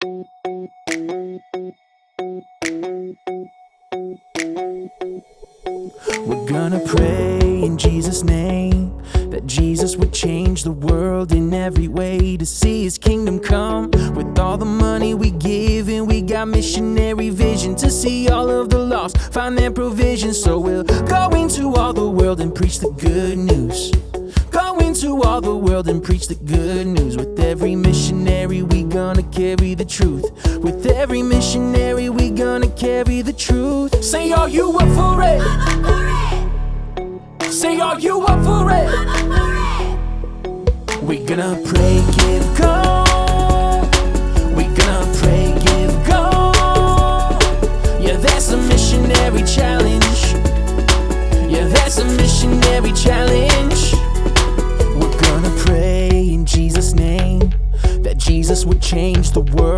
We're gonna pray in Jesus' name that Jesus would change the world in every way to see his kingdom come. With all the money we give, and we got missionary vision to see all of the lost find their provision. So we'll go into all the world and preach the good news. All the world and preach the good news. With every missionary, we gonna carry the truth. With every missionary, we gonna carry the truth. Say, are you up for it? I'm up for it. Say, are you up for it? We gonna pray, give go.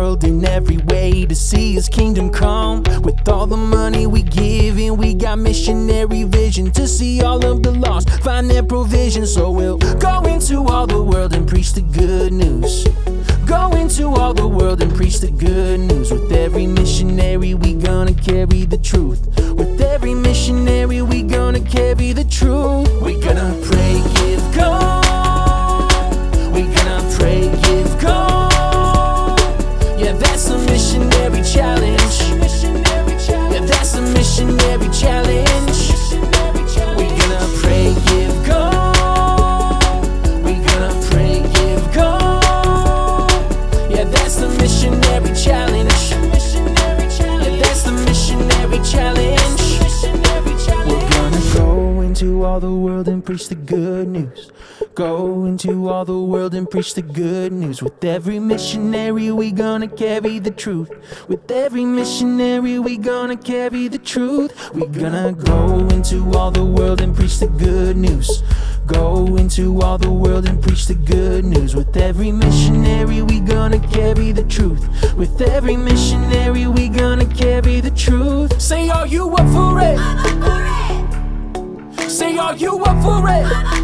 World in every way to see his kingdom come. With all the money we give, and we got missionary vision to see all of the lost find their provision. So we'll go into all the world and preach the good news. Go into all the world and preach the good news. With every missionary, we gonna carry the truth. Preach the good news. Go into all the world and preach the good news. With every missionary, we gonna carry the truth. With every missionary, we gonna carry the truth. We gonna go into all the world and preach the good news. Go into all the world and preach the good news. With every missionary, we gonna carry the truth. With every missionary, we gonna carry the truth. Say, are you up for it? Say, are you up for it?